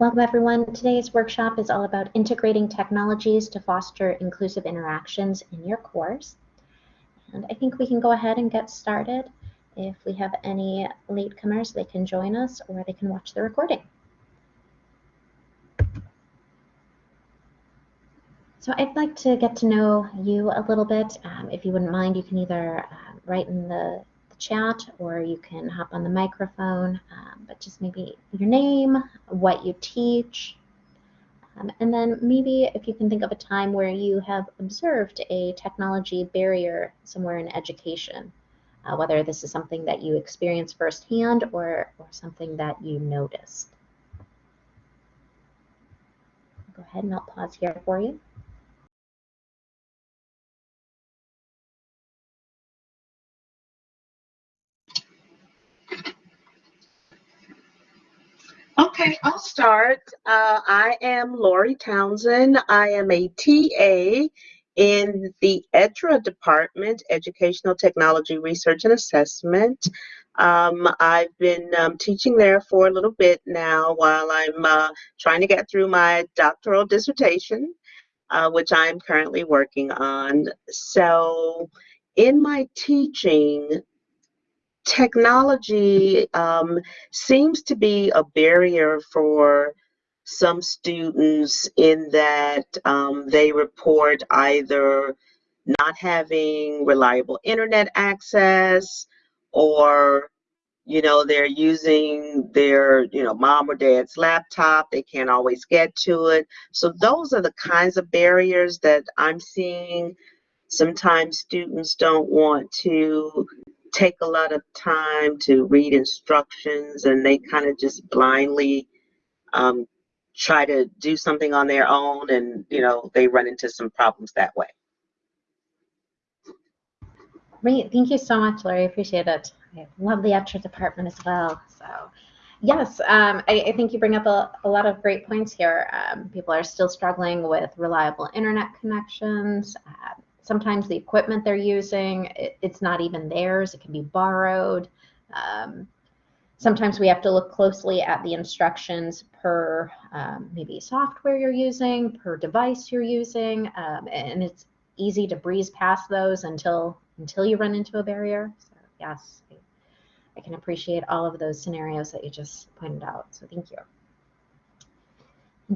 Welcome everyone. Today's workshop is all about integrating technologies to foster inclusive interactions in your course. And I think we can go ahead and get started. If we have any latecomers, they can join us or they can watch the recording. So I'd like to get to know you a little bit. Um, if you wouldn't mind, you can either uh, write in the chat or you can hop on the microphone, um, but just maybe your name, what you teach, um, and then maybe if you can think of a time where you have observed a technology barrier somewhere in education, uh, whether this is something that you experienced firsthand or, or something that you noticed. Go ahead and I'll pause here for you. Okay, I'll start. Uh, I am Lori Townsend. I am a TA in the ETRA department, Educational Technology Research and Assessment. Um, I've been um, teaching there for a little bit now while I'm uh, trying to get through my doctoral dissertation, uh, which I'm currently working on. So in my teaching, technology um, seems to be a barrier for some students in that um, they report either not having reliable internet access or you know they're using their you know mom or dad's laptop. They can't always get to it. So those are the kinds of barriers that i'm seeing. Sometimes students don't want to take a lot of time to read instructions and they kind of just blindly um, try to do something on their own and you know they run into some problems that way. Great thank you so much Lori appreciate it. I love the ETRA department as well so yes um, I, I, think you bring up a, a, lot of great points here. Um, people are still struggling with reliable internet connections uh, sometimes the equipment they're using, it, it's not even theirs, it can be borrowed. Um, sometimes we have to look closely at the instructions per um, maybe software you're using, per device you're using, um, and it's easy to breeze past those until until you run into a barrier. So yes, I, I can appreciate all of those scenarios that you just pointed out. So thank you.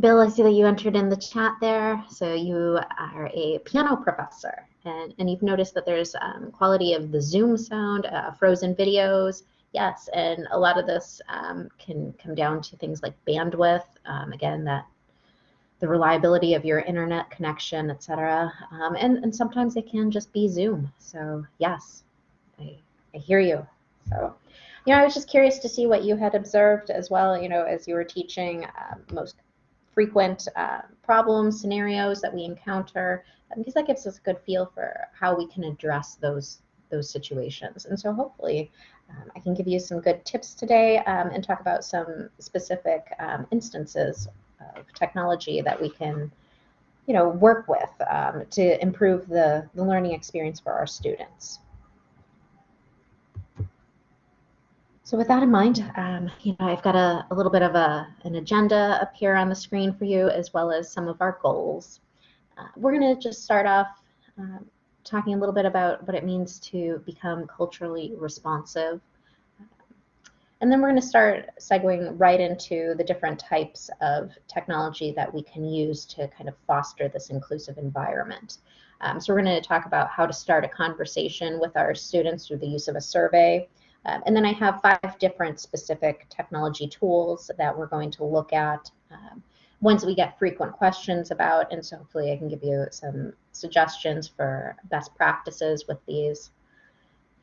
Bill, I see that you entered in the chat there. So you are a piano professor and, and you've noticed that there's um, quality of the Zoom sound, uh, frozen videos. Yes, and a lot of this um, can come down to things like bandwidth. Um, again, that the reliability of your internet connection, etc. Um, and, and sometimes it can just be Zoom. So yes, I, I hear you. So, you know, I was just curious to see what you had observed as well, you know, as you were teaching uh, most frequent uh, problems, scenarios that we encounter, because that gives us a good feel for how we can address those those situations. And so hopefully um, I can give you some good tips today um, and talk about some specific um, instances of technology that we can you know, work with um, to improve the, the learning experience for our students. So with that in mind, um, you know, I've got a, a, little bit of a, an agenda up here on the screen for you, as well as some of our goals. Uh, we're going to just start off um, talking a little bit about what it means to become culturally responsive. And then we're going to start segueing right into the different types of technology that we can use to kind of foster this inclusive environment. Um, so we're going to talk about how to start a conversation with our students through the use of a survey, um, and then I have five different specific technology tools that we're going to look at, um, ones we get frequent questions about, and so hopefully I can give you some suggestions for best practices with these.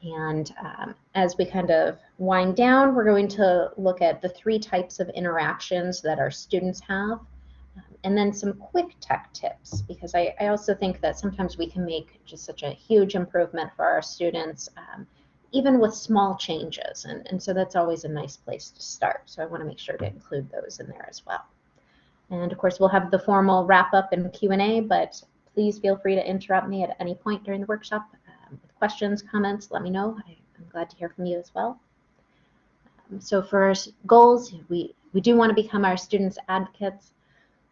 And um, as we kind of wind down, we're going to look at the three types of interactions that our students have, um, and then some quick tech tips, because I, I, also think that sometimes we can make just such a huge improvement for our students um, even with small changes. And, and so that's always a nice place to start. So I want to make sure to include those in there as well. And of course, we'll have the formal wrap up and Q&A, but please feel free to interrupt me at any point during the workshop um, with questions, comments, let me know. I, am glad to hear from you as well. Um, so for goals, we, we do want to become our students' advocates.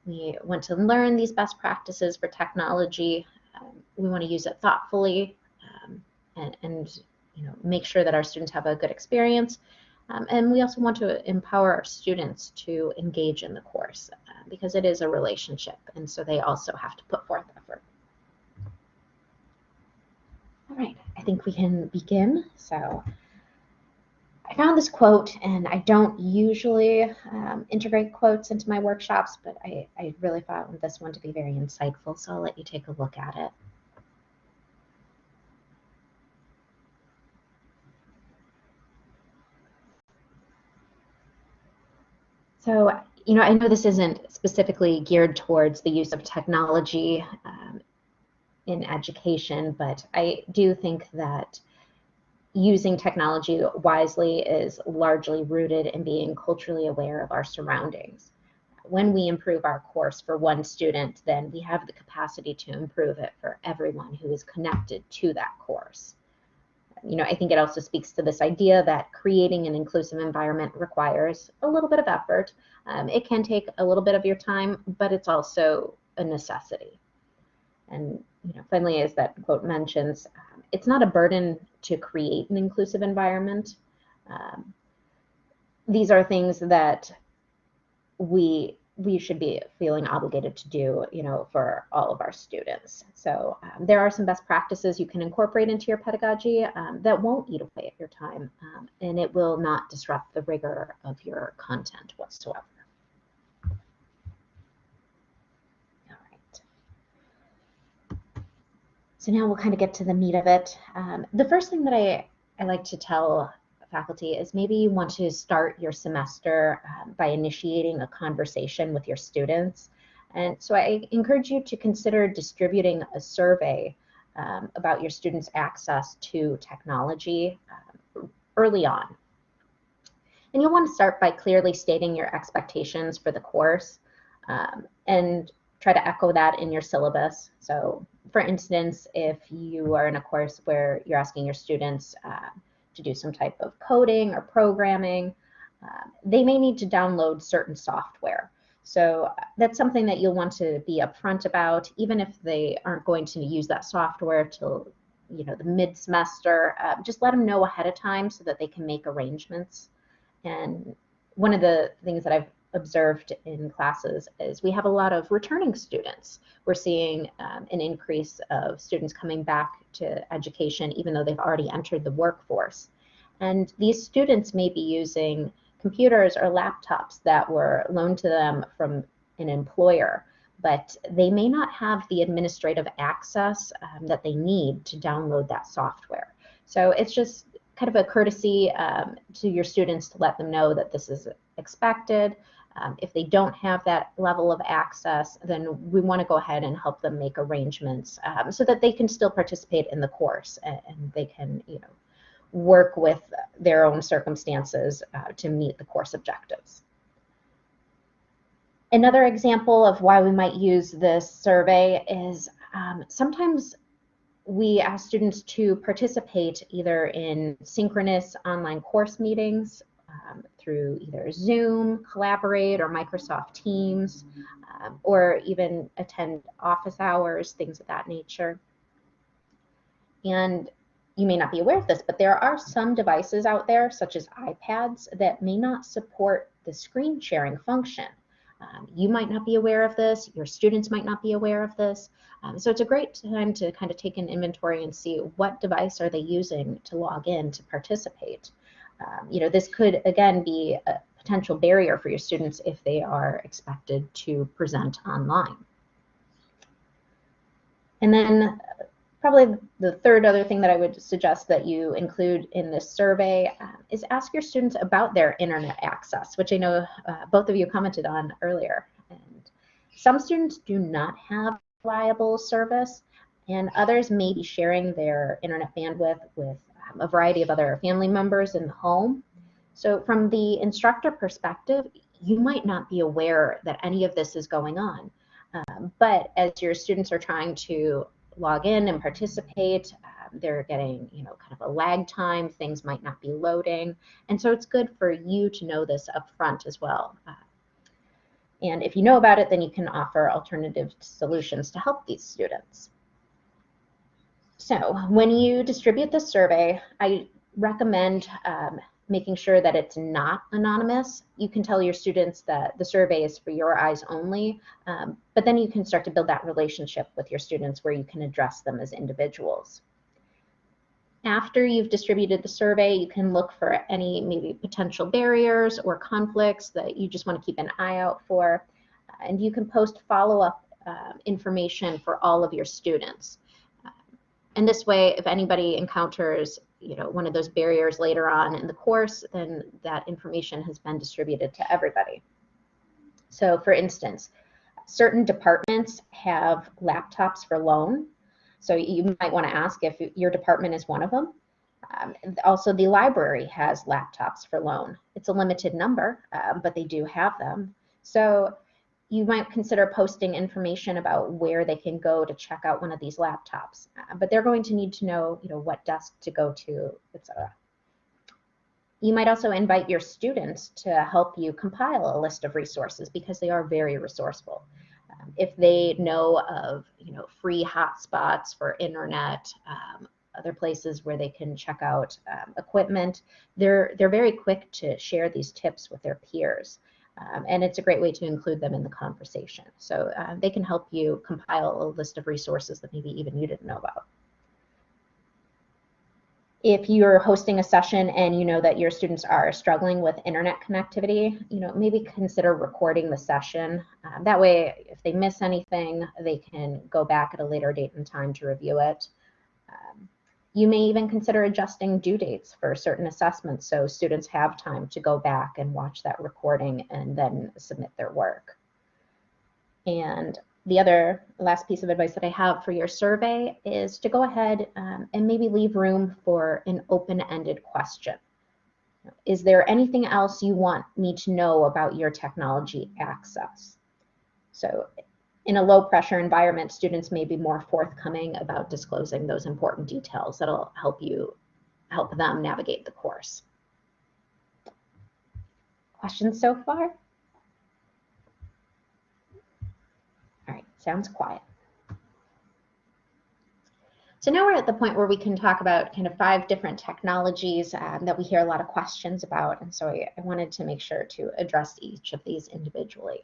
We want to learn these best practices for technology. Um, we want to use it thoughtfully um, and, and you know, make sure that our students have a good experience. Um, and we also want to empower our students to engage in the course uh, because it is a relationship. And so they also have to put forth effort. All right, I think we can begin. So I found this quote, and I don't usually um, integrate quotes into my workshops, but I, I really found this one to be very insightful. So I'll let you take a look at it. So, you know, I know this isn't specifically geared towards the use of technology um, in education, but I do think that using technology wisely is largely rooted in being culturally aware of our surroundings. When we improve our course for one student, then we have the capacity to improve it for everyone who is connected to that course you know, I think it also speaks to this idea that creating an inclusive environment requires a little bit of effort. Um, it can take a little bit of your time, but it's also a necessity. And you know, finally, as that quote mentions, um, it's not a burden to create an inclusive environment. Um, these are things that we we should be feeling obligated to do, you know, for all of our students. So um, there are some best practices you can incorporate into your pedagogy um, that won't eat away at your time, um, and it will not disrupt the rigor of your content whatsoever. All right. So now we'll kind of get to the meat of it. Um, the first thing that I, I like to tell faculty is maybe you want to start your semester um, by initiating a conversation with your students. And so I encourage you to consider distributing a survey um, about your students' access to technology um, early on. And you'll want to start by clearly stating your expectations for the course um, and try to echo that in your syllabus. So for instance, if you are in a course where you're asking your students uh, to do some type of coding or programming, uh, they may need to download certain software. So that's something that you'll want to be upfront about, even if they aren't going to use that software till you know the mid-semester. Uh, just let them know ahead of time so that they can make arrangements. And one of the things that I've observed in classes is we have a lot of returning students. We're seeing um, an increase of students coming back to education even though they've already entered the workforce. And these students may be using computers or laptops that were loaned to them from an employer, but they may not have the administrative access um, that they need to download that software. So it's just kind of a courtesy um, to your students to let them know that this is expected. Um, if they don't have that level of access, then we want to go ahead and help them make arrangements um, so that they can still participate in the course and, and, they can, you know, work with their own circumstances uh, to meet the course objectives. Another example of why we might use this survey is um, sometimes we ask students to participate either in synchronous online course meetings um, through either Zoom, Collaborate, or Microsoft Teams, um, or even attend office hours, things of that nature. And you may not be aware of this, but there are some devices out there, such as iPads, that may not support the screen sharing function. Um, you might not be aware of this, your students might not be aware of this. Um, so it's a great time to kind of take an inventory and see what device are they using to log in to participate. Um, you know, this could again be a potential barrier for your students if they are expected to present online. And then probably the third other thing that I would suggest that you include in this survey uh, is ask your students about their internet access, which I know uh, both of you commented on earlier. And some students do not have reliable service, and others may be sharing their internet bandwidth with a variety of other family members in the home. So from the instructor perspective, you might not be aware that any of this is going on. Um, but as your students are trying to log in and participate, um, they're getting, you know, kind of a lag time, things might not be loading. And so it's good for you to know this up front as well. Uh, and if you know about it, then you can offer alternative solutions to help these students. So when you distribute the survey, I recommend um, making sure that it's not anonymous. You can tell your students that the survey is for your eyes only, um, but then you can start to build that relationship with your students where you can address them as individuals. After you've distributed the survey, you can look for any maybe potential barriers or conflicts that you just want to keep an eye out for. And you can post follow-up uh, information for all of your students. And this way, if anybody encounters you know, one of those barriers later on in the course, then that information has been distributed to everybody. So for instance, certain departments have laptops for loan. So you might want to ask if your department is one of them. Um, also, the library has laptops for loan. It's a limited number, um, but they do have them. So you might consider posting information about where they can go to check out one of these laptops. Uh, but they're going to need to know, you know, what desk to go to, etc. You might also invite your students to help you compile a list of resources because they are very resourceful. Um, if they know of, you know, free hotspots for internet, um, other places where they can check out um, equipment, they're they're very quick to share these tips with their peers. Um, and it's a great way to include them in the conversation. So uh, they can help you compile a list of resources that maybe even you didn't know about. If you're hosting a session and you know that your students are struggling with internet connectivity, you know, maybe consider recording the session. Um, that way, if they miss anything, they can go back at a later date and time to review it. Um, you may even consider adjusting due dates for certain assessments so students have time to go back and watch that recording and then submit their work. And the other last piece of advice that I have for your survey is to go ahead um, and maybe leave room for an open-ended question. Is there anything else you want me to know about your technology access? So in a low pressure environment, students may be more forthcoming about disclosing those important details that'll help you help them navigate the course. Questions so far? All right, sounds quiet. So now we're at the point where we can talk about kind of five different technologies um, that we hear a lot of questions about. And so I, I wanted to make sure to address each of these individually.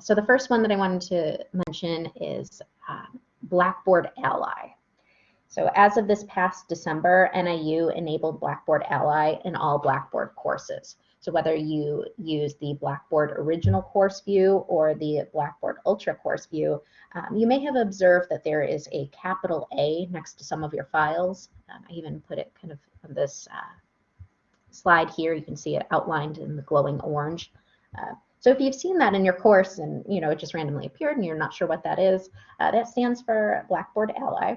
So the first one that I wanted to mention is um, Blackboard Ally. So as of this past December, NIU enabled Blackboard Ally in all Blackboard courses. So whether you use the Blackboard Original Course View or the Blackboard Ultra Course View, um, you may have observed that there is a capital A next to some of your files. Um, I even put it kind of on this uh, slide here. You can see it outlined in the glowing orange. Uh, so if you've seen that in your course and you know it just randomly appeared and you're not sure what that is, uh, that stands for Blackboard Ally.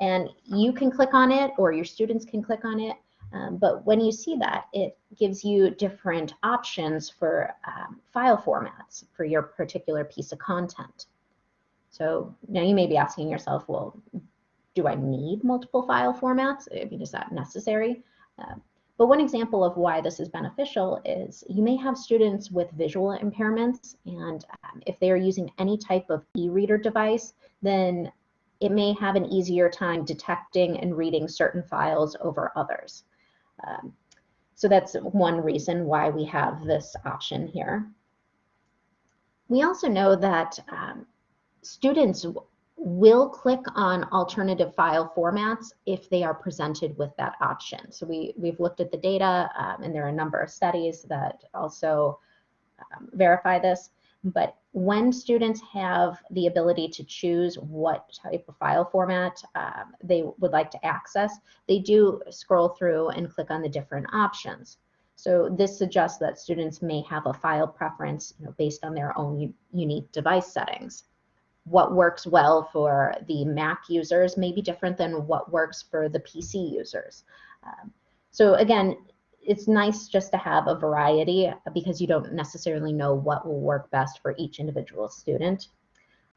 And you can click on it or your students can click on it. Um, but when you see that, it gives you different options for um, file formats for your particular piece of content. So now you may be asking yourself, well, do I need multiple file formats? I mean, is that necessary? Uh, but one example of why this is beneficial is you may have students with visual impairments, and um, if they are using any type of e-reader device, then it may have an easier time detecting and reading certain files over others. Um, so that's one reason why we have this option here. We also know that um, students will click on alternative file formats if they are presented with that option. So we, we've looked at the data um, and there are a number of studies that also um, verify this. But when students have the ability to choose what type of file format um, they would like to access, they do scroll through and click on the different options. So this suggests that students may have a file preference you know, based on their own unique device settings what works well for the Mac users may be different than what works for the PC users. Um, so again, it's nice just to have a variety because you don't necessarily know what will work best for each individual student.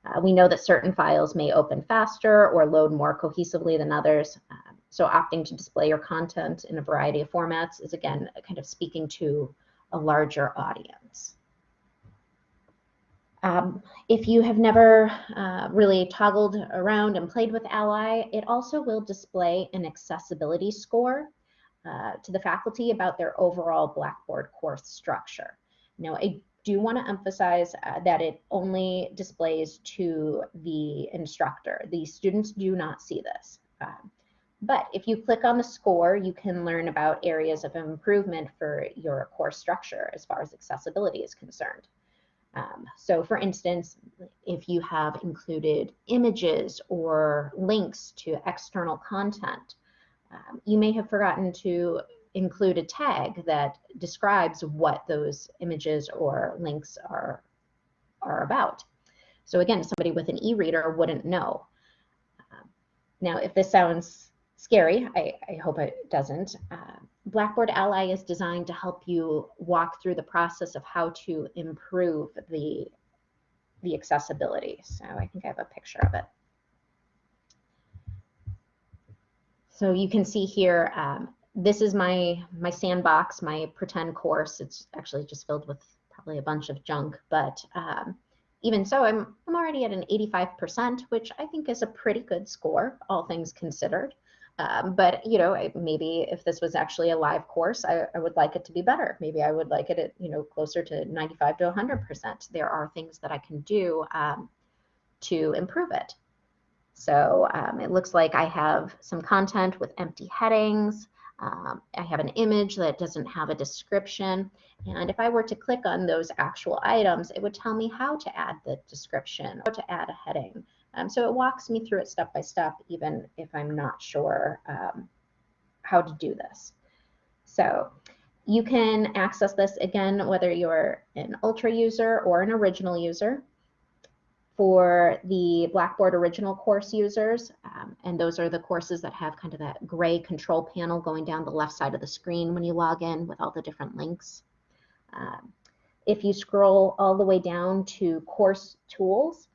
Uh, we know that certain files may open faster or load more cohesively than others. Uh, so opting to display your content in a variety of formats is again kind of speaking to a larger audience. Um, if you have never uh, really toggled around and played with Ally, it also will display an accessibility score uh, to the faculty about their overall Blackboard course structure. Now, I do want to emphasize uh, that it only displays to the instructor. The students do not see this. Um, but if you click on the score, you can learn about areas of improvement for your course structure as far as accessibility is concerned. Um, so for instance, if you have included images or links to external content, um, you may have forgotten to include a tag that describes what those images or links are, are about. So again, somebody with an e-reader wouldn't know. Um, now, if this sounds scary, I, I hope it doesn't. Uh, Blackboard Ally is designed to help you walk through the process of how to improve the, the accessibility. So I think I have a picture of it. So you can see here, um, this is my, my sandbox, my pretend course. It's actually just filled with probably a bunch of junk, but um, even so, I'm, I'm already at an 85%, which I think is a pretty good score, all things considered. Um, but you know, maybe if this was actually a live course, I, I, would like it to be better. Maybe I would like it at you know closer to 95 to 100 percent. There are things that I can do um, to improve it. So um, it looks like I have some content with empty headings. Um, I have an image that doesn't have a description. And if I were to click on those actual items, it would tell me how to add the description, how to add a heading, um, so it walks me through it step by step, even if I'm not sure um, how to do this. So you can access this again, whether you're an Ultra user or an original user. For the Blackboard original course users, um, and those are the courses that have kind of that gray control panel going down the left side of the screen when you log in with all the different links. Um, if you scroll all the way down to course tools,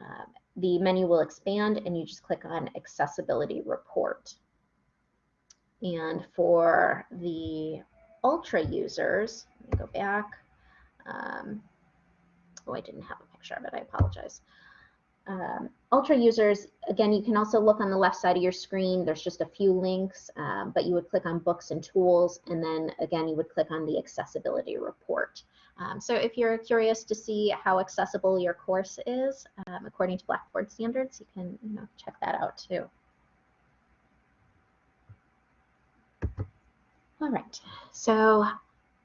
um, the menu will expand and you just click on accessibility report. And for the ultra users, let me go back. Um, oh, I didn't have a picture of it, I apologize. Um, ultra users, again, you can also look on the left side of your screen. There's just a few links, um, but you would click on books and tools, and then again, you would click on the accessibility report. Um, so if you're curious to see how accessible your course is, um, according to Blackboard standards, you can you know, check that out too. All right, so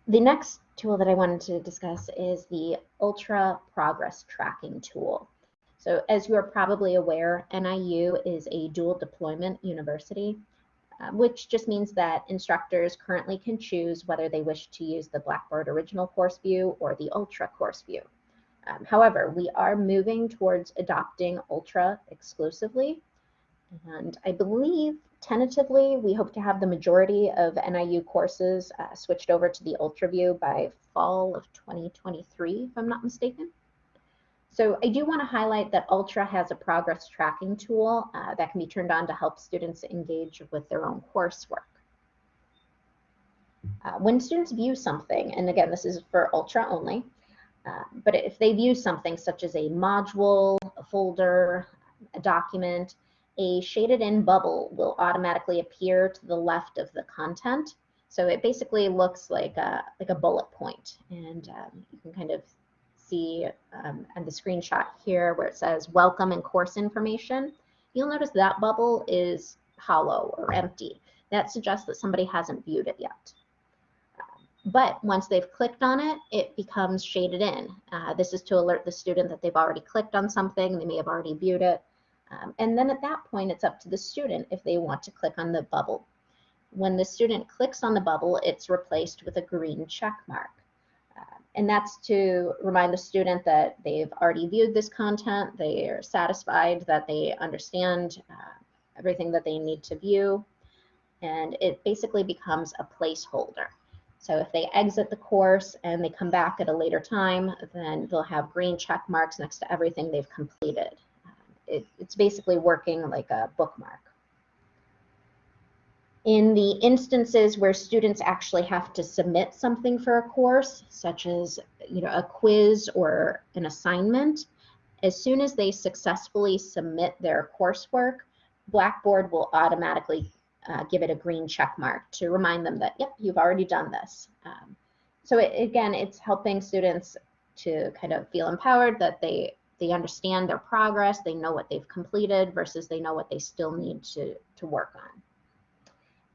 the next tool that I wanted to discuss is the Ultra Progress Tracking tool. So as you are probably aware, NIU is a dual deployment university. Um, which just means that instructors currently can choose whether they wish to use the Blackboard Original Course View or the Ultra Course View. Um, however, we are moving towards adopting Ultra exclusively, and I believe tentatively we hope to have the majority of NIU courses uh, switched over to the Ultra View by fall of 2023, if I'm not mistaken. So I do want to highlight that Ultra has a progress tracking tool uh, that can be turned on to help students engage with their own coursework. Uh, when students view something, and again, this is for Ultra only, uh, but if they view something such as a module, a folder, a document, a shaded in bubble will automatically appear to the left of the content. So it basically looks like a, like a bullet point, and um, you can kind of see um, and the screenshot here where it says welcome and course information, you'll notice that bubble is hollow or empty. That suggests that somebody hasn't viewed it yet. But once they've clicked on it, it becomes shaded in. Uh, this is to alert the student that they've already clicked on something, they may have already viewed it. Um, and then at that point, it's up to the student if they want to click on the bubble. When the student clicks on the bubble, it's replaced with a green check mark. And that's to remind the student that they've already viewed this content, they are satisfied that they understand uh, everything that they need to view, and it basically becomes a placeholder. So if they exit the course and they come back at a later time, then they'll have green check marks next to everything they've completed. It, it's basically working like a bookmark. In the instances where students actually have to submit something for a course, such as you know, a quiz or an assignment, as soon as they successfully submit their coursework, Blackboard will automatically uh, give it a green check mark to remind them that, yep, you've already done this. Um, so it, again, it's helping students to kind of feel empowered that they they understand their progress, they know what they've completed versus they know what they still need to, to work on.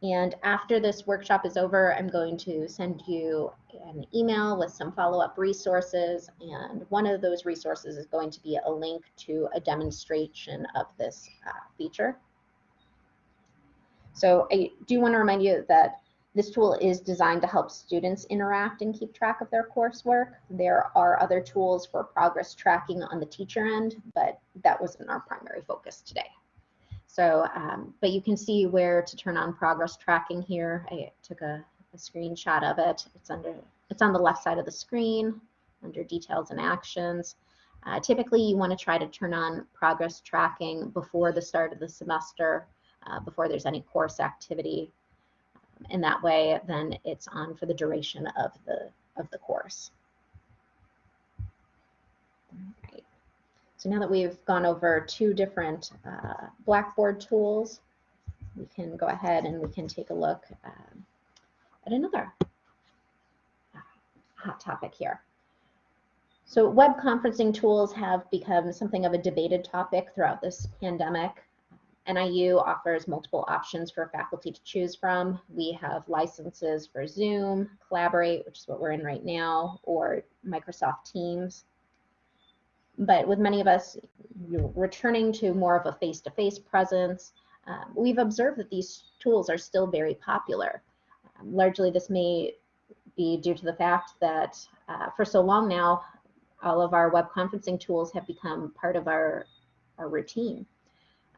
And after this workshop is over, I'm going to send you an email with some follow-up resources. And one of those resources is going to be a link to a demonstration of this uh, feature. So I do want to remind you that this tool is designed to help students interact and keep track of their coursework. There are other tools for progress tracking on the teacher end, but that wasn't our primary focus today. So, um, but you can see where to turn on progress tracking here. I took a, a screenshot of it. It's under, it's on the left side of the screen under details and actions. Uh, typically, you want to try to turn on progress tracking before the start of the semester uh, before there's any course activity. And that way, then it's on for the duration of the, of the course. So now that we've gone over two different uh, Blackboard tools, we can go ahead and we can take a look um, at another uh, hot topic here. So web conferencing tools have become something of a debated topic throughout this pandemic. NIU offers multiple options for faculty to choose from. We have licenses for Zoom, Collaborate, which is what we're in right now, or Microsoft Teams. But with many of us returning to more of a face-to-face -face presence, um, we've observed that these tools are still very popular. Um, largely this may be due to the fact that uh, for so long now, all of our web conferencing tools have become part of our, our routine.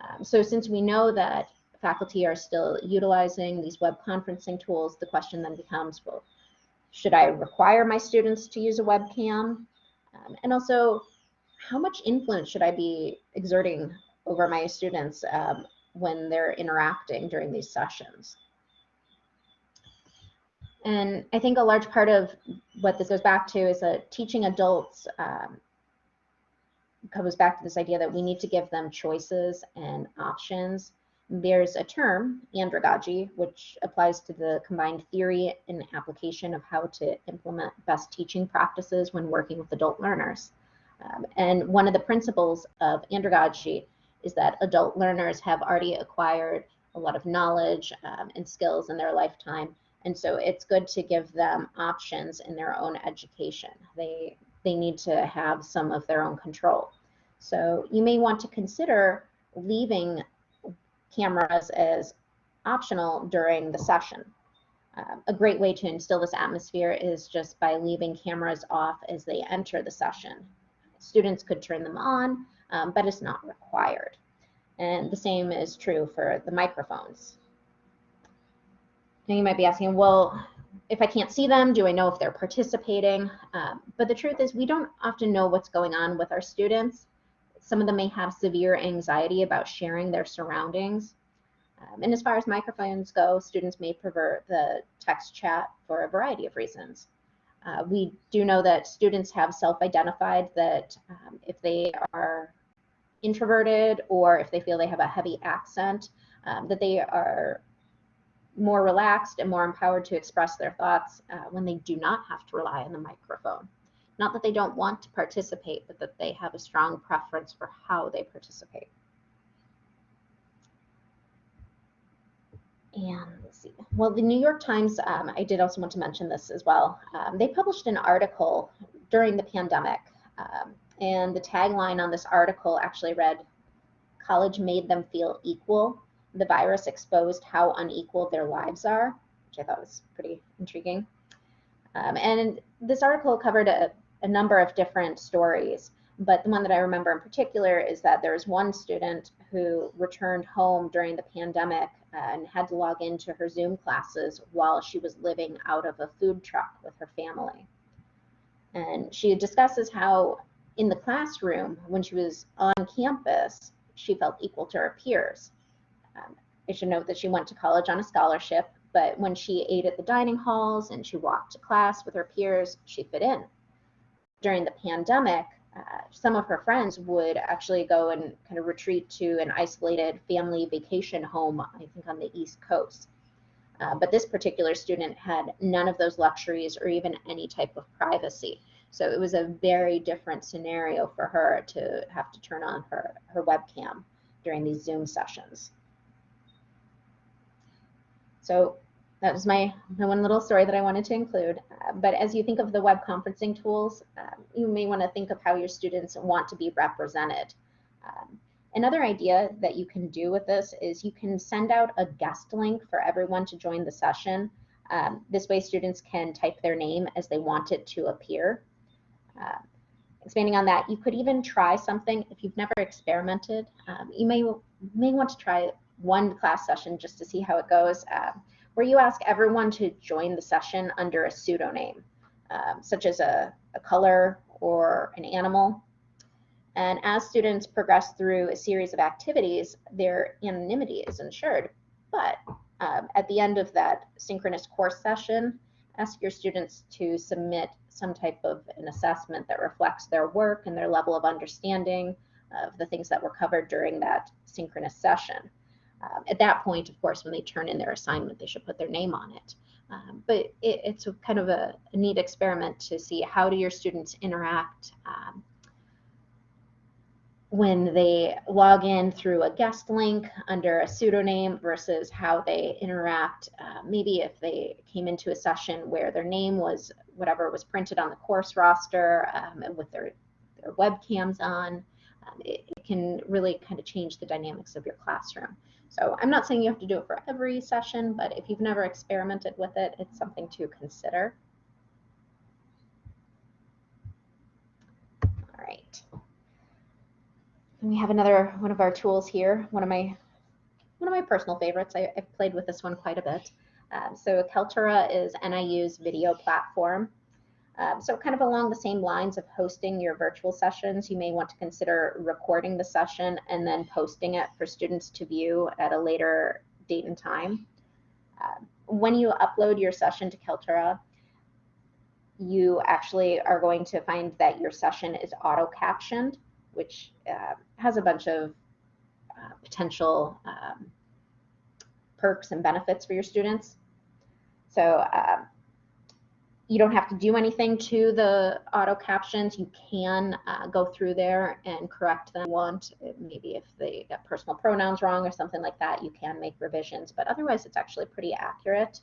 Um, so since we know that faculty are still utilizing these web conferencing tools, the question then becomes, well, should I require my students to use a webcam? Um, and also, how much influence should I be exerting over my students um, when they're interacting during these sessions? And I think a large part of what this goes back to is that teaching adults um, comes back to this idea that we need to give them choices and options. There's a term, andragogy, which applies to the combined theory and application of how to implement best teaching practices when working with adult learners. Um, and one of the principles of andragogy is that adult learners have already acquired a lot of knowledge um, and skills in their lifetime. And so it's good to give them options in their own education. They they need to have some of their own control. So you may want to consider leaving cameras as optional during the session. Um, a great way to instill this atmosphere is just by leaving cameras off as they enter the session. Students could turn them on, um, but it's not required. And the same is true for the microphones. Now you might be asking, well, if I can't see them, do I know if they're participating? Um, but the truth is we don't often know what's going on with our students. Some of them may have severe anxiety about sharing their surroundings. Um, and as far as microphones go, students may prefer the text chat for a variety of reasons. Uh, we do know that students have self-identified that um, if they are introverted or if they feel they have a heavy accent, um, that they are more relaxed and more empowered to express their thoughts uh, when they do not have to rely on the microphone. Not that they don't want to participate, but that they have a strong preference for how they participate. And let's see. Well, the New York Times, um, I did also want to mention this as well. Um, they published an article during the pandemic. Um, and the tagline on this article actually read, college made them feel equal the virus exposed how unequal their lives are, which I thought was pretty intriguing. Um, and this article covered a, a, number of different stories, but the one that I remember in particular is that there was one student who returned home during the pandemic and had to log into her Zoom classes while she was living out of a food truck with her family. And she discusses how in the classroom, when she was on campus, she felt equal to her peers. Um, I should note that she went to college on a scholarship, but when she ate at the dining halls and she walked to class with her peers, she fit in. During the pandemic, uh, some of her friends would actually go and kind of retreat to an isolated family vacation home, I think on the East Coast. Uh, but this particular student had none of those luxuries or even any type of privacy. So it was a very different scenario for her to have to turn on her, her webcam during these Zoom sessions. So that was my, my one little story that I wanted to include. Uh, but as you think of the web conferencing tools, um, you may want to think of how your students want to be represented. Um, another idea that you can do with this is you can send out a guest link for everyone to join the session. Um, this way students can type their name as they want it to appear. Uh, expanding on that, you could even try something if you've never experimented. Um, you may, may want to try one class session just to see how it goes. Uh, where you ask everyone to join the session under a pseudonym, um, such as a, a color or an animal. And as students progress through a series of activities, their anonymity is ensured. But um, at the end of that synchronous course session, ask your students to submit some type of an assessment that reflects their work and their level of understanding of the things that were covered during that synchronous session. Um, at that point, of course, when they turn in their assignment, they should put their name on it. Um, but it, it's a kind of a, a, neat experiment to see how do your students interact um, when they log in through a guest link under a pseudonym versus how they interact. Uh, maybe if they came into a session where their name was whatever was printed on the course roster um, with their, their webcams on, um, it, it can really kind of change the dynamics of your classroom. So I'm not saying you have to do it for every session, but if you've never experimented with it, it's something to consider. All right. And we have another one of our tools here, one of my one of my personal favorites. I, have played with this one quite a bit. Um, so Kaltura is NIU's video platform. Um, so kind of along the same lines of hosting your virtual sessions, you may want to consider recording the session and then posting it for students to view at a later date and time. Uh, when you upload your session to Kaltura, you actually are going to find that your session is auto-captioned, which uh, has a bunch of uh, potential um, perks and benefits for your students. So um, you don't have to do anything to the auto captions. You can uh, go through there and correct them. Want maybe if they got personal pronouns wrong or something like that, you can make revisions. But otherwise, it's actually pretty accurate.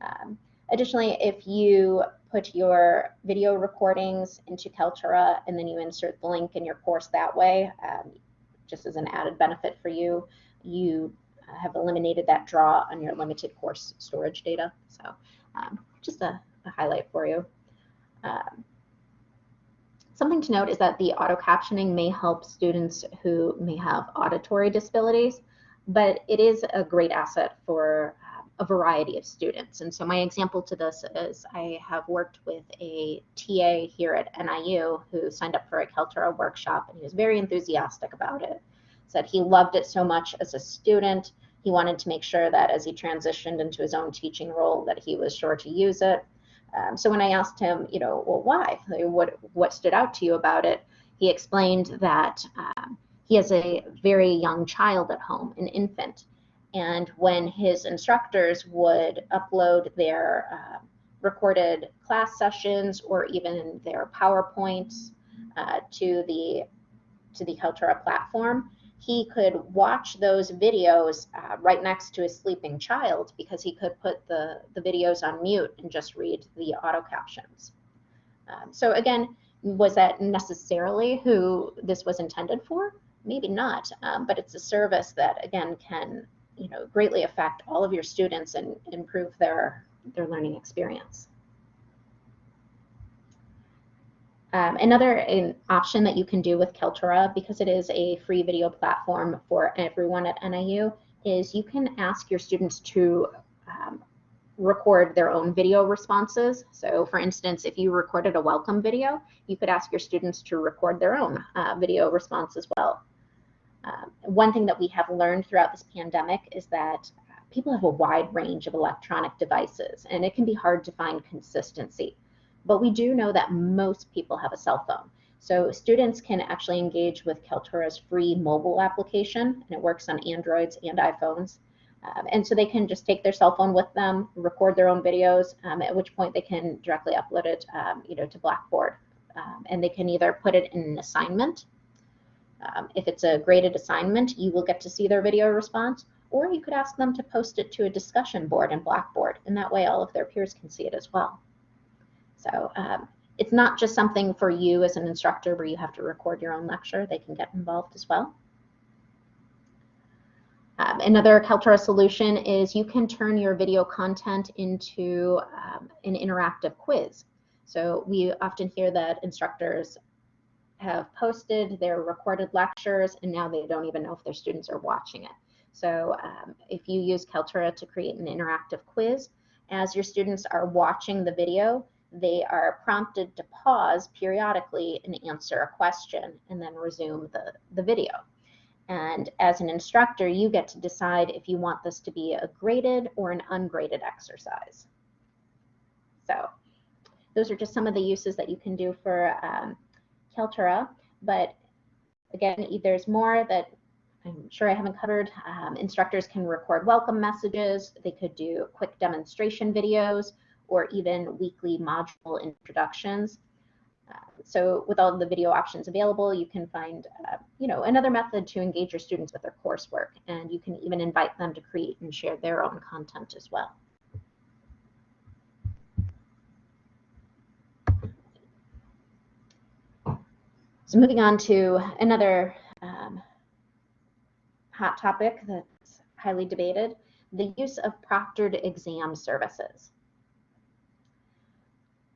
Um, additionally, if you put your video recordings into Kaltura and then you insert the link in your course that way, um, just as an added benefit for you, you have eliminated that draw on your limited course storage data. So um, just a a highlight for you. Um, something to note is that the auto captioning may help students who may have auditory disabilities, but it is a great asset for uh, a variety of students. And so my example to this is I have worked with a TA here at NIU who signed up for a Kaltura workshop and he was very enthusiastic about it. Said he loved it so much as a student. He wanted to make sure that as he transitioned into his own teaching role that he was sure to use it. Um, so when I asked him, you know, well, why? What what stood out to you about it? He explained that um, he has a very young child at home, an infant, and when his instructors would upload their uh, recorded class sessions or even their PowerPoints uh, to the to the Kaltura platform, he could watch those videos uh, right next to his sleeping child because he could put the, the videos on mute and just read the auto captions. Um, so again, was that necessarily who this was intended for? Maybe not, um, but it's a service that again can you know greatly affect all of your students and improve their their learning experience. Um, another an option that you can do with Kaltura, because it is a free video platform for everyone at NIU, is you can ask your students to um, record their own video responses. So for instance, if you recorded a welcome video, you could ask your students to record their own uh, video response as well. Um, one thing that we have learned throughout this pandemic is that people have a wide range of electronic devices and it can be hard to find consistency. But we do know that most people have a cell phone. So students can actually engage with Kaltura's free mobile application and it works on Androids and iPhones. Um, and so they can just take their cell phone with them, record their own videos, um, at which point they can directly upload it um, you know, to Blackboard. Um, and they can either put it in an assignment. Um, if it's a graded assignment, you will get to see their video response, or you could ask them to post it to a discussion board in Blackboard, and that way all of their peers can see it as well. So um, it's not just something for you as an instructor where you have to record your own lecture, they can get involved as well. Um, another Kaltura solution is you can turn your video content into um, an interactive quiz. So we often hear that instructors have posted their recorded lectures and now they don't even know if their students are watching it. So um, if you use Kaltura to create an interactive quiz, as your students are watching the video, they are prompted to pause periodically and answer a question and then resume the, the video. And as an instructor, you get to decide if you want this to be a graded or an ungraded exercise. So those are just some of the uses that you can do for um, Kaltura. But again, there's more that I'm sure I haven't covered. Um, instructors can record welcome messages. They could do quick demonstration videos or even weekly module introductions. Uh, so with all the video options available, you can find, uh, you know, another method to engage your students with their coursework, and you can even invite them to create and share their own content as well. So moving on to another um, hot topic that's highly debated, the use of proctored exam services.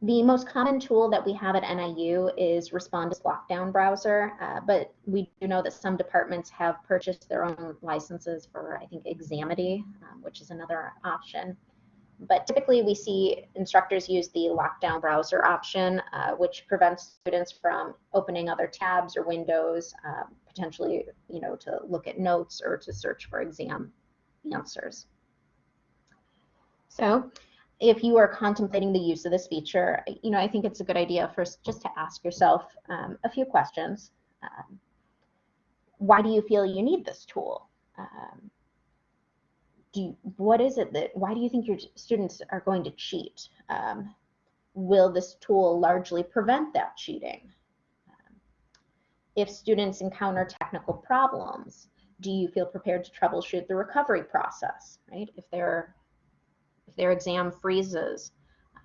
The most common tool that we have at NIU is Respondus Lockdown Browser, uh, but we do know that some departments have purchased their own licenses for, I think, Examity, um, which is another option. But typically we see instructors use the lockdown browser option, uh, which prevents students from opening other tabs or windows, uh, potentially, you know, to look at notes or to search for exam answers. So if you are contemplating the use of this feature, you know, I think it's a good idea first just to ask yourself um, a few questions. Um, why do you feel you need this tool? Um, do you, what is it that, why do you think your students are going to cheat? Um, will this tool largely prevent that cheating? Um, if students encounter technical problems, do you feel prepared to troubleshoot the recovery process, right? If they're if their exam freezes,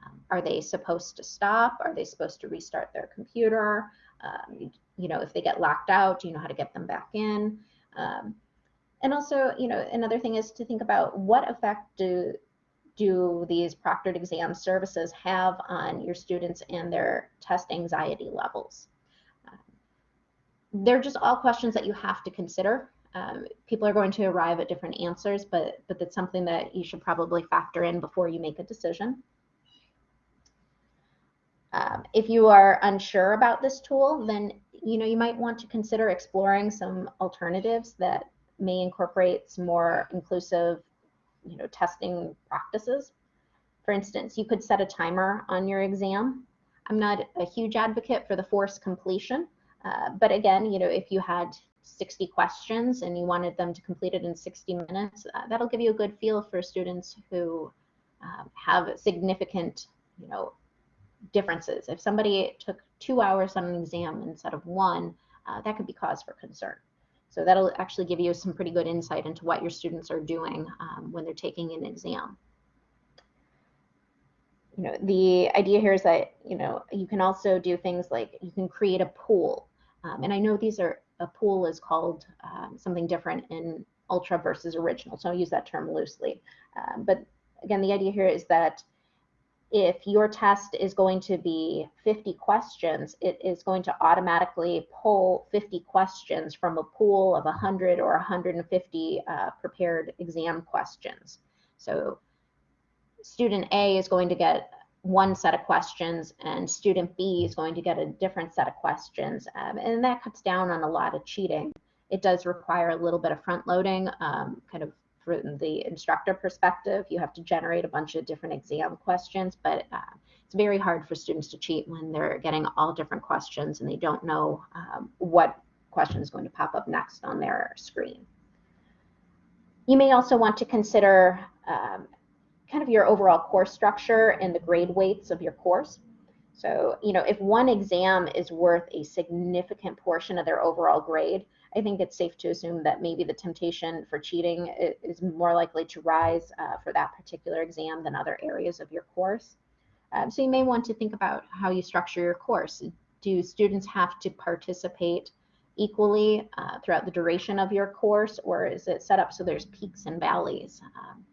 um, are they supposed to stop? Are they supposed to restart their computer? Um, you know, if they get locked out, do you know how to get them back in? Um, and also, you know, another thing is to think about what effect do do these proctored exam services have on your students and their test anxiety levels? Um, they're just all questions that you have to consider um, people are going to arrive at different answers, but, but that's something that you should probably factor in before you make a decision. Um, if you are unsure about this tool, then you know you might want to consider exploring some alternatives that may incorporate some more inclusive, you know, testing practices. For instance, you could set a timer on your exam. I'm not a huge advocate for the forced completion, uh, but again, you know, if you had 60 questions and you wanted them to complete it in 60 minutes, uh, that'll give you a good feel for students who um, have significant, you know, differences. If somebody took two hours on an exam instead of one, uh, that could be cause for concern. So that'll actually give you some pretty good insight into what your students are doing um, when they're taking an exam. You know, the idea here is that, you know, you can also do things like you can create a pool. Um, and I know these are a pool is called um, something different in ultra versus original. So I'll use that term loosely. Um, but again, the idea here is that if your test is going to be 50 questions, it is going to automatically pull 50 questions from a pool of 100 or 150 uh, prepared exam questions. So student A is going to get one set of questions and student B is going to get a different set of questions. Um, and that cuts down on a lot of cheating. It does require a little bit of front loading, um, kind of from the instructor perspective. You have to generate a bunch of different exam questions, but uh, it's very hard for students to cheat when they're getting all different questions and they don't know um, what question is going to pop up next on their screen. You may also want to consider um, kind of your overall course structure and the grade weights of your course. So, you know, if one exam is worth a significant portion of their overall grade, I think it's safe to assume that maybe the temptation for cheating is more likely to rise uh, for that particular exam than other areas of your course. Um, so you may want to think about how you structure your course. Do students have to participate equally uh, throughout the duration of your course, or is it set up so there's peaks and valleys? Um,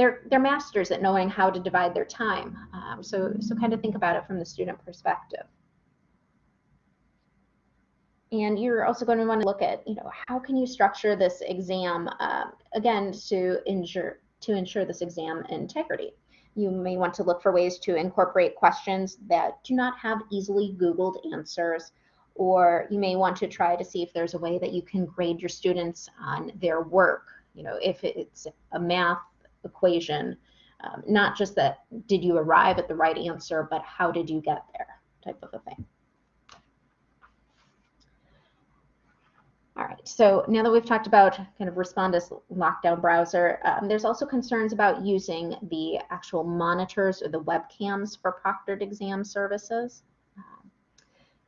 they're they're masters at knowing how to divide their time. Um, so so kind of think about it from the student perspective. And you're also going to want to look at, you know, how can you structure this exam um, again to ensure to ensure this exam integrity. You may want to look for ways to incorporate questions that do not have easily Googled answers, or you may want to try to see if there's a way that you can grade your students on their work. You know, if it's a math equation, um, not just that did you arrive at the right answer, but how did you get there type of a thing. All right, so now that we've talked about kind of Respondus lockdown browser, um, there's also concerns about using the actual monitors or the webcams for proctored exam services. Um,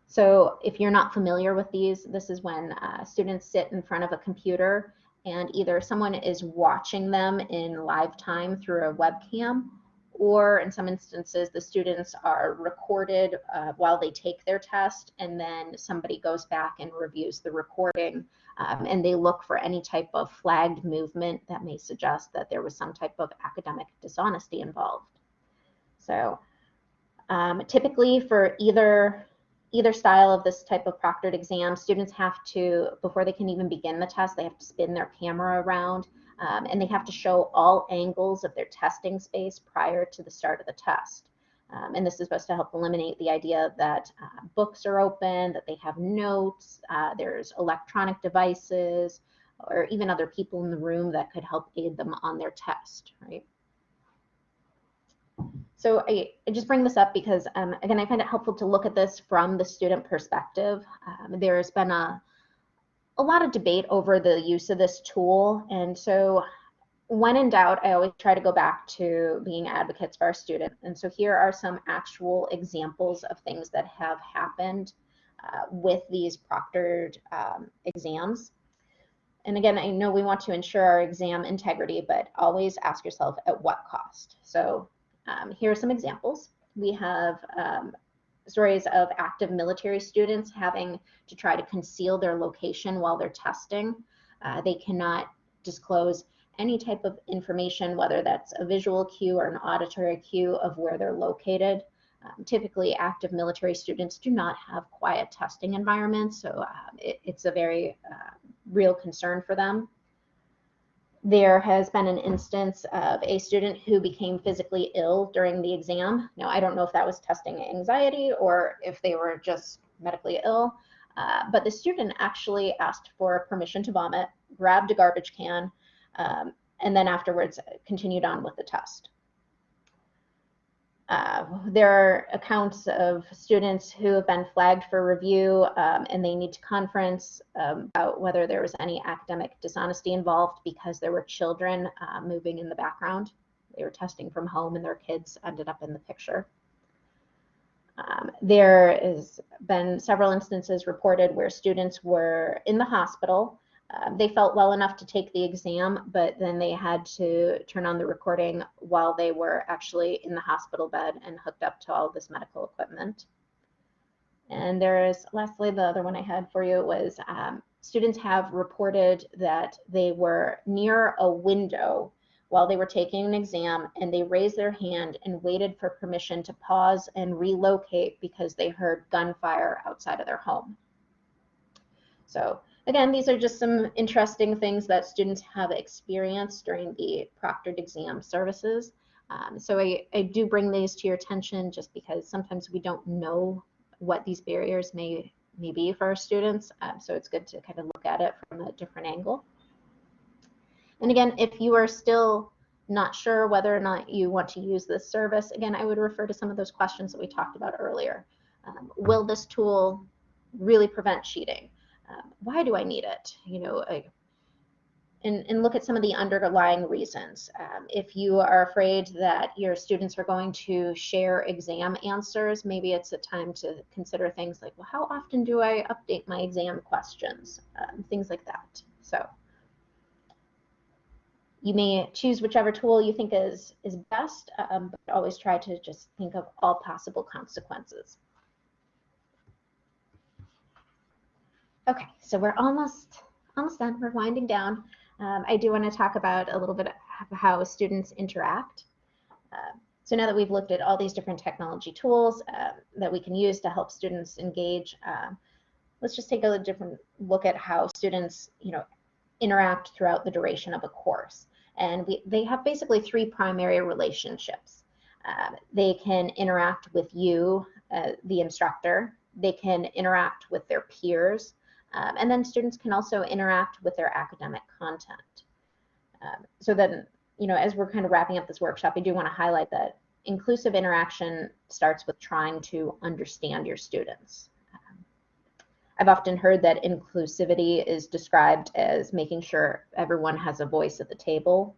so if you're not familiar with these, this is when uh, students sit in front of a computer and either someone is watching them in live time through a webcam, or in some instances, the students are recorded uh, while they take their test, and then somebody goes back and reviews the recording, um, and they look for any type of flagged movement that may suggest that there was some type of academic dishonesty involved. So um, typically for either either style of this type of proctored exam, students have to, before they can even begin the test, they have to spin their camera around um, and they have to show all angles of their testing space prior to the start of the test. Um, and this is supposed to help eliminate the idea that uh, books are open, that they have notes, uh, there's electronic devices, or even other people in the room that could help aid them on their test, right? So I, I, just bring this up because, um, again, I find it helpful to look at this from the student perspective. Um, there's been a, a lot of debate over the use of this tool. And so when in doubt, I always try to go back to being advocates for our student. And so here are some actual examples of things that have happened uh, with these proctored um, exams. And again, I know we want to ensure our exam integrity, but always ask yourself at what cost. So um, here are some examples. We have um, stories of active military students having to try to conceal their location while they're testing. Uh, they cannot disclose any type of information, whether that's a visual cue or an auditory cue of where they're located. Um, typically, active military students do not have quiet testing environments, so uh, it, it's a very uh, real concern for them there has been an instance of a student who became physically ill during the exam. Now, I don't know if that was testing anxiety or if they were just medically ill, uh, but the student actually asked for permission to vomit, grabbed a garbage can, um, and then afterwards continued on with the test. Uh, there are accounts of students who have been flagged for review um, and they need to conference um, about whether there was any academic dishonesty involved because there were children uh, moving in the background. They were testing from home and their kids ended up in the picture. Um, there has been several instances reported where students were in the hospital um, they felt well enough to take the exam, but then they had to turn on the recording while they were actually in the hospital bed and hooked up to all this medical equipment. And there's, lastly, the other one I had for you was um, students have reported that they were near a window while they were taking an exam and they raised their hand and waited for permission to pause and relocate because they heard gunfire outside of their home. So again, these are just some interesting things that students have experienced during the proctored exam services. Um, so I, I do bring these to your attention just because sometimes we don't know what these barriers may, may be for our students. Um, so it's good to kind of look at it from a different angle. And again, if you are still not sure whether or not you want to use this service, again, I would refer to some of those questions that we talked about earlier. Um, will this tool really prevent cheating? Um, why do I need it? You know, I, and, and, look at some of the underlying reasons. Um, if you are afraid that your students are going to share exam answers, maybe it's a time to consider things like, well, how often do I update my exam questions? Um, things like that. So you may choose whichever tool you think is, is best, um, but always try to just think of all possible consequences. Okay, so we're almost, almost done. We're winding down. Um, I do want to talk about a little bit of how students interact. Uh, so now that we've looked at all these different technology tools uh, that we can use to help students engage, uh, let's just take a different look at how students, you know, interact throughout the duration of a course. And we, they have basically three primary relationships. They can interact with you, uh, the instructor. They can interact with their peers. Um, and then students can also interact with their academic content. Um, so then, you know, as we're kind of wrapping up this workshop, I do want to highlight that inclusive interaction starts with trying to understand your students. I've often heard that inclusivity is described as making sure everyone has a voice at the table.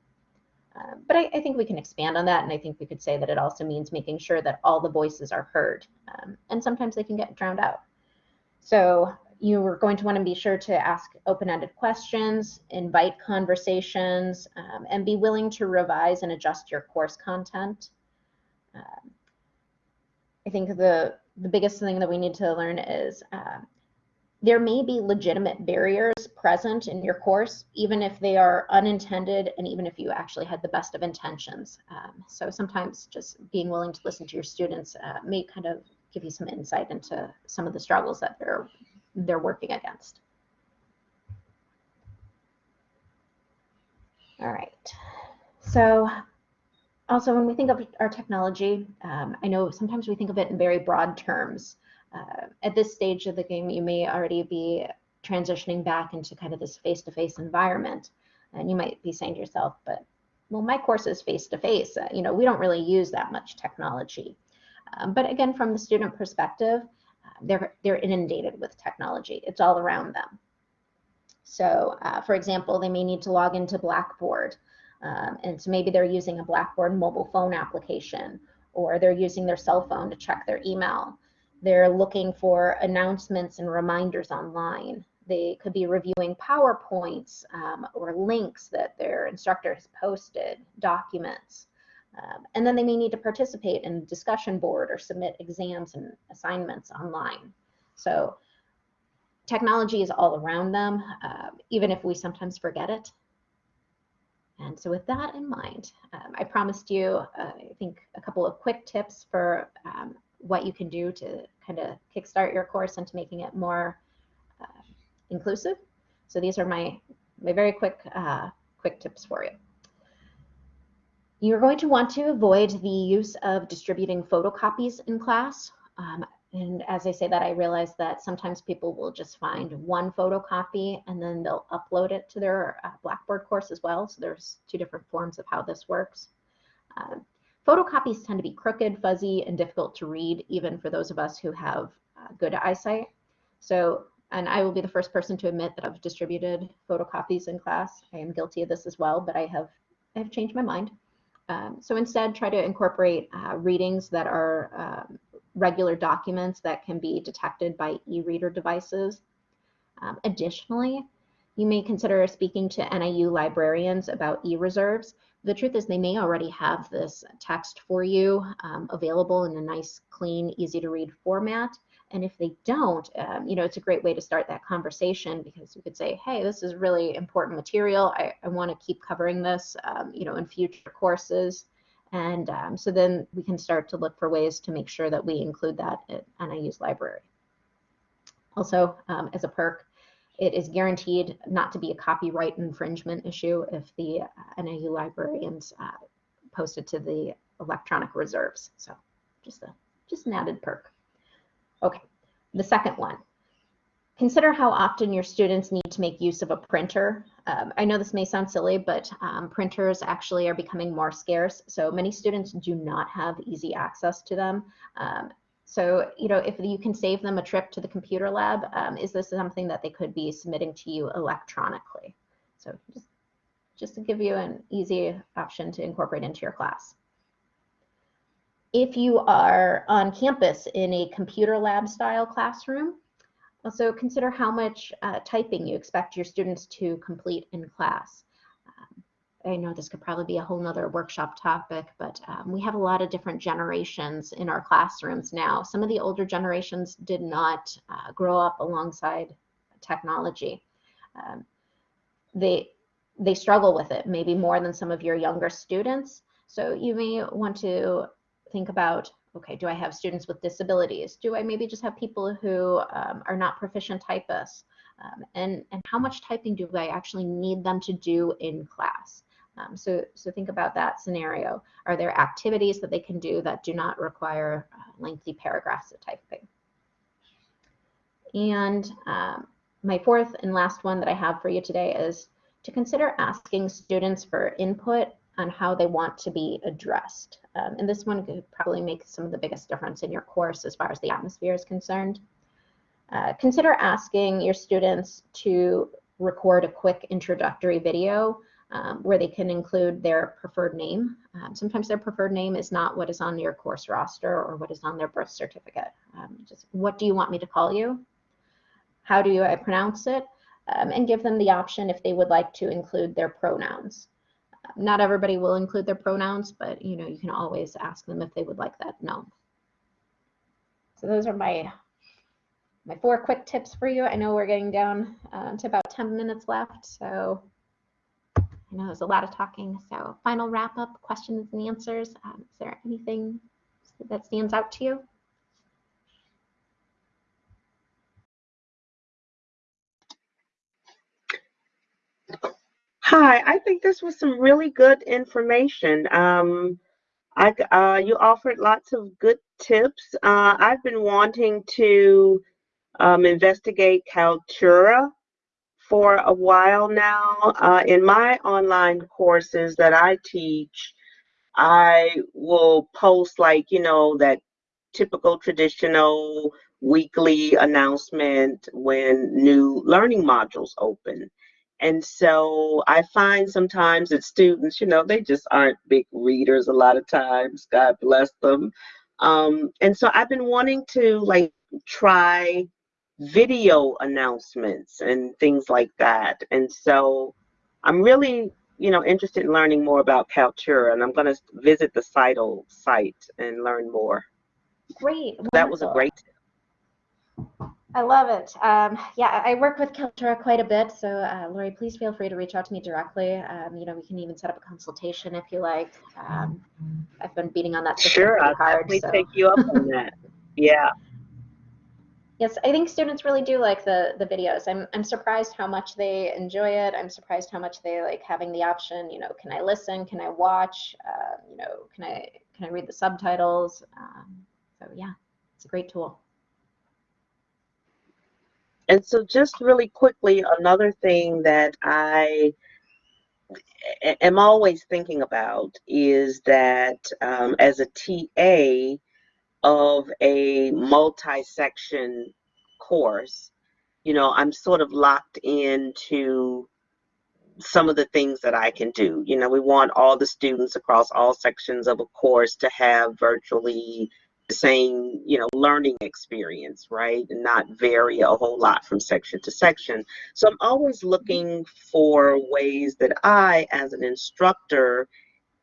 Uh, but I, I, think we can expand on that, and I think we could say that it also means making sure that all the voices are heard. Um, and sometimes they can get drowned out. So you are going to want to be sure to ask open-ended questions, invite conversations, um, and be willing to revise and adjust your course content. Um, I think the the biggest thing that we need to learn is uh, there may be legitimate barriers present in your course, even if they are unintended and even if you actually had the best of intentions. Um, so sometimes just being willing to listen to your students uh, may kind of give you some insight into some of the struggles that they're they're working against. All right. So also when we think of our technology, um, I know sometimes we think of it in very broad terms uh, at this stage of the game, you may already be transitioning back into kind of this face-to-face environment. And you might be saying to yourself, but well, my course is face-to-face. Uh, you know, we don't really use that much technology. Um, but again, from the student perspective, they're, they're inundated with technology. It's all around them. So uh, for example, they may need to log into Blackboard. Um, and so maybe they're using a Blackboard mobile phone application, or they're using their cell phone to check their email. They're looking for announcements and reminders online. They could be reviewing PowerPoints um, or links that their instructor has posted, documents. Um, and then they may need to participate in a discussion board or submit exams and assignments online. So technology is all around them, uh, even if we sometimes forget it. And so with that in mind, um, I promised you, uh, I think, a couple of quick tips for um, what you can do to kind of kickstart your course into making it more uh, inclusive. So these are my, my very quick, uh, quick tips for you. You're going to want to avoid the use of distributing photocopies in class. Um, and as I say that, I realize that sometimes people will just find one photocopy and then they'll upload it to their uh, Blackboard course as well. So there's two different forms of how this works. Uh, Photocopies tend to be crooked, fuzzy, and difficult to read, even for those of us who have uh, good eyesight. So, and I will be the first person to admit that I've distributed photocopies in class. I am guilty of this as well, but I have, I have changed my mind. Um, so instead, try to incorporate uh, readings that are um, regular documents that can be detected by e-reader devices. Um, additionally, you may consider speaking to NIU librarians about e-reserves the truth is they may already have this text for you um, available in a nice, clean, easy to read format. And if they don't, um, you know, it's a great way to start that conversation because you could say, hey, this is really important material. I, I want to keep covering this, um, you know, in future courses. And um, so then we can start to look for ways to make sure that we include that at NIU's library. Also, um, as a perk, it is guaranteed not to be a copyright infringement issue if the uh, NIU librarians uh, post it to the electronic reserves. So just a just an added perk. Okay, the second one. Consider how often your students need to make use of a printer. Um, I know this may sound silly, but um, printers actually are becoming more scarce. So many students do not have easy access to them. Um, so, you know, if you can save them a trip to the computer lab, um, is this something that they could be submitting to you electronically? So just, just to give you an easy option to incorporate into your class. If you are on campus in a computer lab style classroom, also consider how much uh, typing you expect your students to complete in class. I know this could probably be a whole nother workshop topic, but um, we have a lot of different generations in our classrooms now. Some of the older generations did not uh, grow up alongside technology. Um, they, they struggle with it maybe more than some of your younger students. So you may want to think about, okay, do I have students with disabilities? Do I maybe just have people who um, are not proficient typists? Um, and, and how much typing do I actually need them to do in class? Um, so, so think about that scenario. Are there activities that they can do that do not require uh, lengthy paragraphs of typing? And um, my fourth and last one that I have for you today is to consider asking students for input on how they want to be addressed. Um, and this one could probably make some of the biggest difference in your course as far as the atmosphere is concerned. Uh, consider asking your students to record a quick introductory video um, where they can include their preferred name. Um, sometimes their preferred name is not what is on your course roster or what is on their birth certificate. Um, just what do you want me to call you? How do I pronounce it? Um, and give them the option if they would like to include their pronouns. Not everybody will include their pronouns, but you know you can always ask them if they would like that known. So those are my my four quick tips for you. I know we're getting down uh, to about 10 minutes left, so I know there's a lot of talking. So final wrap up, questions and answers. Um, is there anything that stands out to you? Hi, I think this was some really good information. Um, I, uh, you offered lots of good tips. Uh, I've been wanting to um, investigate Kaltura for a while now. Uh, in my online courses that I teach, I will post like, you know, that typical traditional weekly announcement when new learning modules open. And so I find sometimes that students, you know, they just aren't big readers a lot of times, God bless them. Um, and so I've been wanting to like try video announcements and things like that. And so I'm really, you know, interested in learning more about Kaltura, and I'm going to visit the CITL site and learn more. Great. That was a great I love it. Um, yeah, I work with Kaltura quite a bit, so uh, Lori, please feel free to reach out to me directly. Um, you know, we can even set up a consultation if you like. Um, I've been beating on that. Sure, I'll hard, definitely so. take you up on that. Yeah. Yes, I think students really do like the the videos. I'm I'm surprised how much they enjoy it. I'm surprised how much they like having the option. You know, can I listen? Can I watch? Uh, you know, can I can I read the subtitles? Um, so yeah, it's a great tool. And so, just really quickly, another thing that I am always thinking about is that um, as a TA of a multi-section course, you know, I'm sort of locked into some of the things that I can do. You know, we want all the students across all sections of a course to have virtually same, you know, learning experience, right? And not vary a whole lot from section to section. So I'm always looking for ways that I, as an instructor,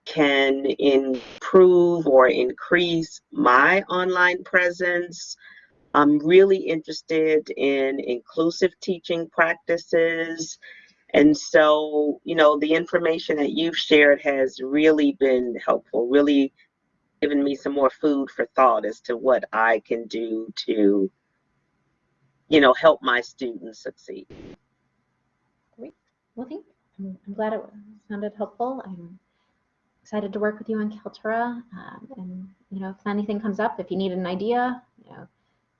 can improve or increase my online presence I'm really interested in inclusive teaching practices. And so, you know, the information that you've shared has really been helpful, really given me some more food for thought as to what I can do to, you know, help my students succeed. Great. Well, thank I'm, I'm glad it sounded helpful. I'm excited to work with you on Kaltura. Um, and, you know, if anything comes up, if you need an idea, you know,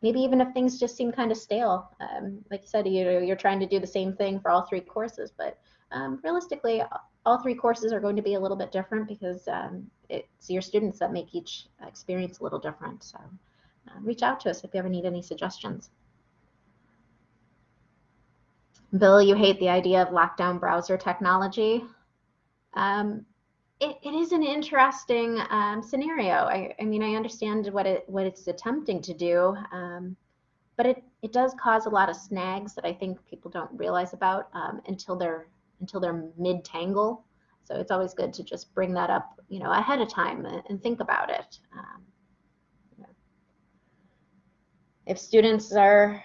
maybe even if things just seem kind of stale, um, like you said, you're, you're trying to do the same thing for all three courses, but um, realistically, all three courses are going to be a little bit different because um, it's your students that make each experience a little different. So uh, reach out to us if you ever need any suggestions. Bill, you hate the idea of lockdown browser technology. Um, it, it is an interesting um, scenario. I, I, mean, I understand what it what it's attempting to do, um, but it, it does cause a lot of snags that I think people don't realize about um, until they're until they're mid tangle. So it's always good to just bring that up, you know, ahead of time and, think about it. Um, if students are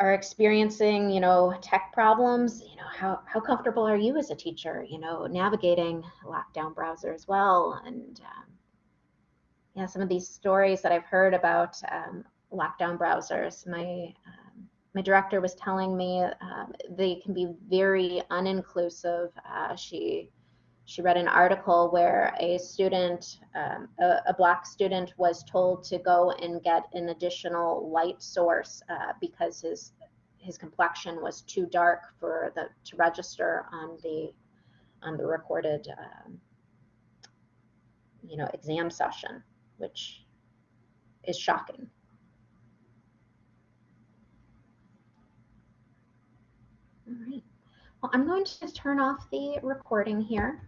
are experiencing, you know, tech problems, you know, how, how comfortable are you as a teacher, you know, navigating a lockdown browser as well? And um, yeah, some of these stories that I've heard about um, lockdown browsers, my um, my director was telling me um, they can be very uninclusive. Uh, she she read an article where a student, um, a, a, black student, was told to go and get an additional light source uh, because his his complexion was too dark for the to register on the on the recorded um, you know exam session, which is shocking. All right. Well, I'm going to just turn off the recording here.